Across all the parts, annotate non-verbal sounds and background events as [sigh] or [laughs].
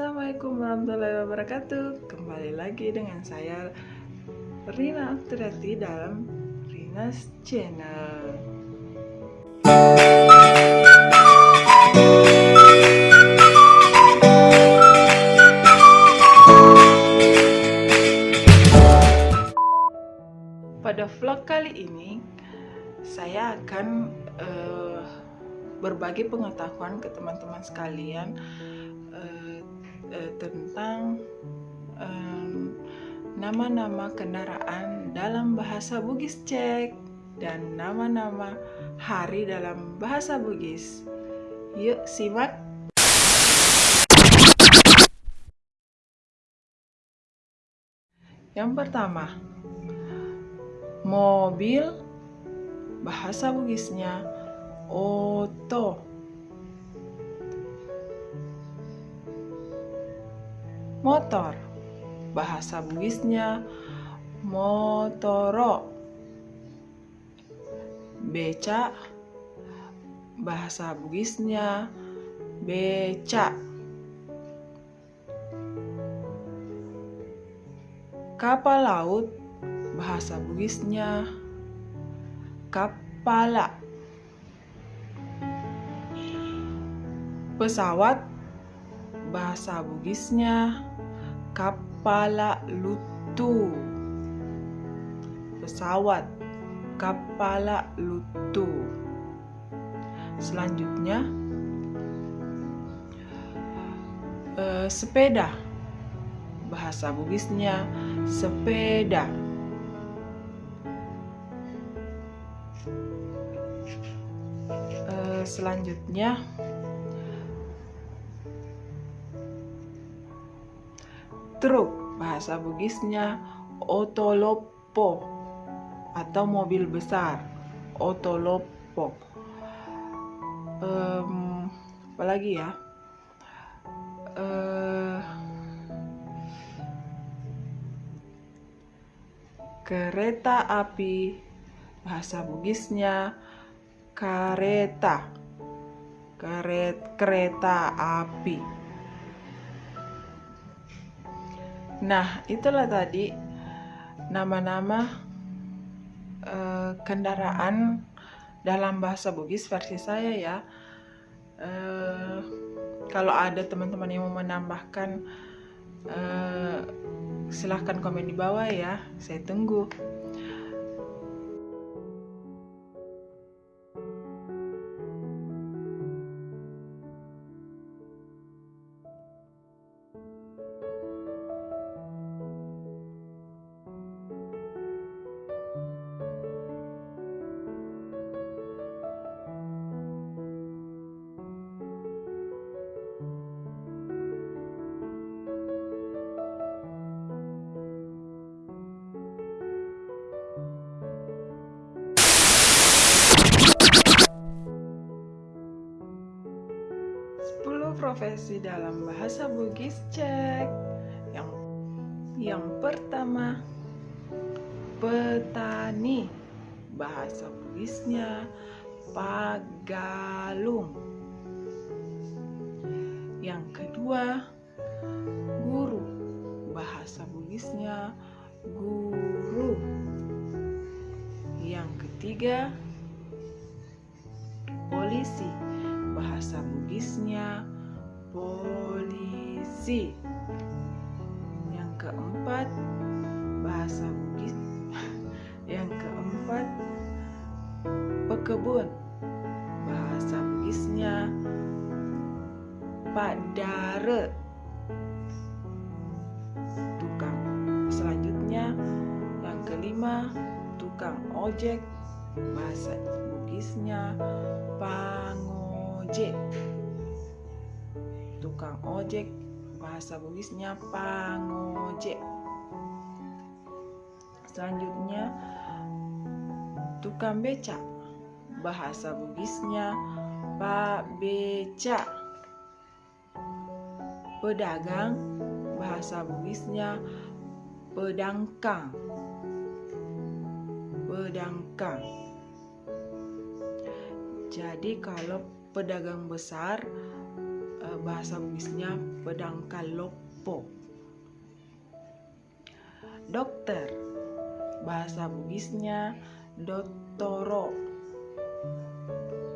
Assalamualaikum warahmatullahi wabarakatuh. Kembali lagi dengan saya Rina Aktirati dalam Rina's Channel. Pada vlog kali ini Saya akan uh, berbagi pengetahuan ke teman-teman sekalian uh, uh, tentang nama-nama um, kendaraan dalam bahasa Bugis Cek dan nama-nama hari dalam bahasa Bugis. Yuk simak! Yang pertama, mobil bahasa Bugisnya oto motor. Bahasa Bugisnya motoro. Beca. Bahasa Bugisnya beca. Kapal laut. Bahasa Bugisnya kapala. Pesawat. Bahasa Bugisnya kapala lutu. Pesawat kapala lutu. Selanjutnya eh, sepeda. Bahasa Bugisnya sepeda. Eh, selanjutnya truk bahasa Bugisnya otolopo atau mobil besar otolopo. Um, apalagi ya? Uh, kereta api bahasa Bugisnya kereta keret kereta api Nah, itulah tadi nama-nama uh, kendaraan dalam bahasa Bugis versi saya ya. Uh, kalau ada teman-teman yang mau menambahkan, uh, silahkan komen di bawah ya. Saya tunggu. 10 profesi dalam bahasa Bugis cek. Yang yang pertama petani. Bahasa Bugisnya pagalung yang kedua guru. Bahasa Bugisnya guru. Yang ketiga polisi bahasa Bugisnya polisi. Yang keempat bahasa Bugis. [laughs] Yang keempat pekebun. Bahasa Bugisnya padare. Tukang. Selanjutnya yang kelima tukang ojek. Bahasa Bugisnya pangu ojek. Tukang ojek bahasa Bugisnya pangojek. Selanjutnya tukang beca bahasa Bugisnya pak beca. Pedagang bahasa Bugisnya pedangkang. Pedangkang. Jadi kalau pedagang besar eh, bahasa Bugisnya pedang kalopo. Dokter bahasa Bugisnya dottoro.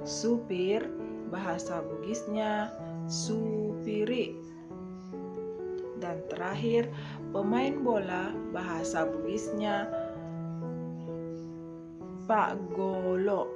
Supir bahasa Bugisnya supiri. Dan terakhir, pemain bola bahasa Bugisnya Pak Golo.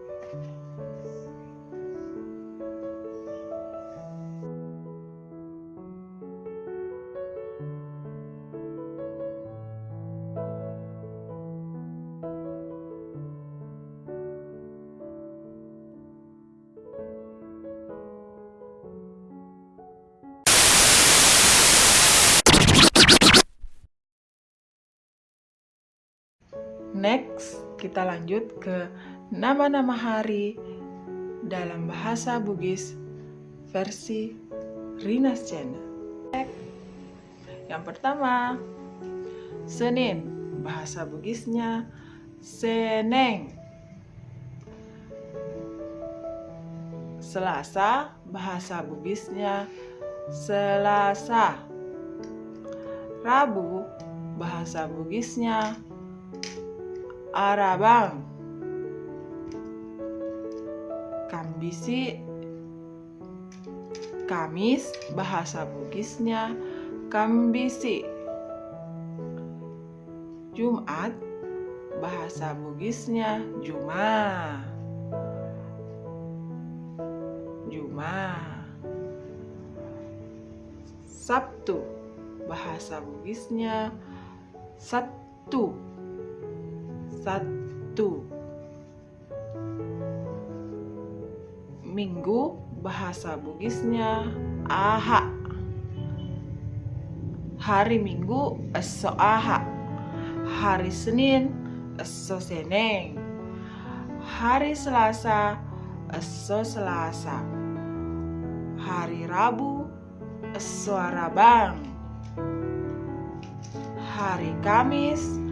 Kita lanjut ke nama-nama hari dalam bahasa Bugis versi Rinas Channel. Yang pertama, Senin, bahasa Bugisnya Seneng. Selasa, bahasa Bugisnya Selasa. Rabu, bahasa Bugisnya Arabang Kambisi Kamis bahasa Bugisnya Kambisi Jumat bahasa Bugisnya Juma Juma Sabtu bahasa Bugisnya Sabtu satu. Minggu bahasa Bugisnya aha Hari Minggu eso aha Hari Senin eso seneng Hari Selasa eso Selasa. Hari Rabu eso Arabang Hari Kamis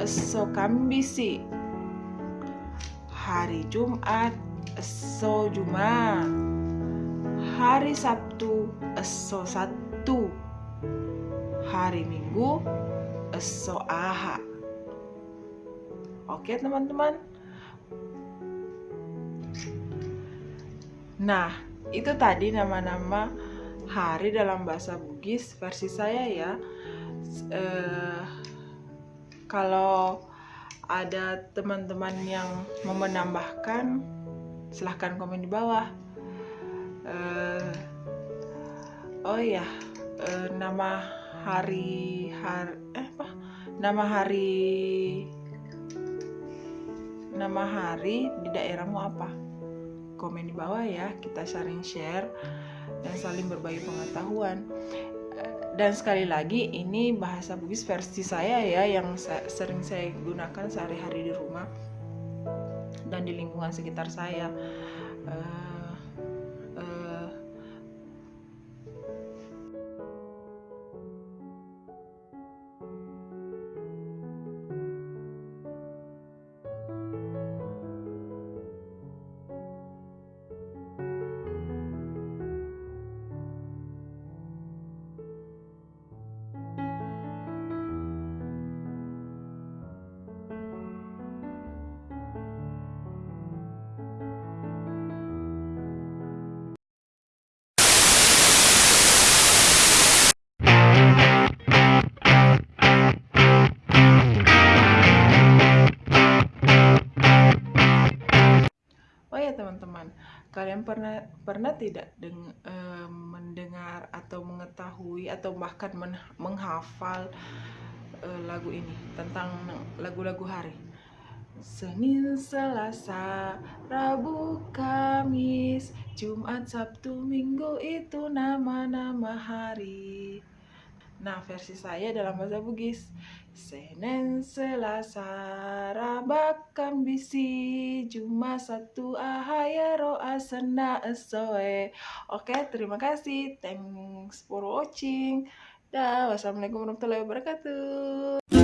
eso kambisi hari Jumat eso Juma hari Sabtu eso Sabtu. Hari Minggu eso Aha. Oke teman-teman. Nah itu tadi nama-nama hari dalam bahasa Bugis versi saya ya. Uh, kalau ada teman-teman yang mau menambahkan, silahkan komen di bawah. Uh, oh ya, uh, nama hari hari eh apa? Nama hari nama hari di daerahmu apa? Komen di bawah ya, kita saling share dan saling berbagi pengetahuan dan sekali lagi ini bahasa Bugis versi saya ya yang sering saya gunakan sehari-hari di rumah dan di lingkungan sekitar saya. Uh, teman-teman kalian pernah pernah tidak deng, e, mendengar atau mengetahui atau bahkan men, menghafal e, lagu ini tentang lagu-lagu hari Senin, Selasa, Rabu, Kamis, Jumat, Sabtu, Minggu itu nama-nama hari. Nah, versi saya dalam bahasa Bugis. Senin, Selasa, Rabakan bisi, Juma satu ahaya roa sena esoe. Oke, terima kasih. Thanks for watching. Dah, wassalamualaikum warahmatullahi wabarakatuh.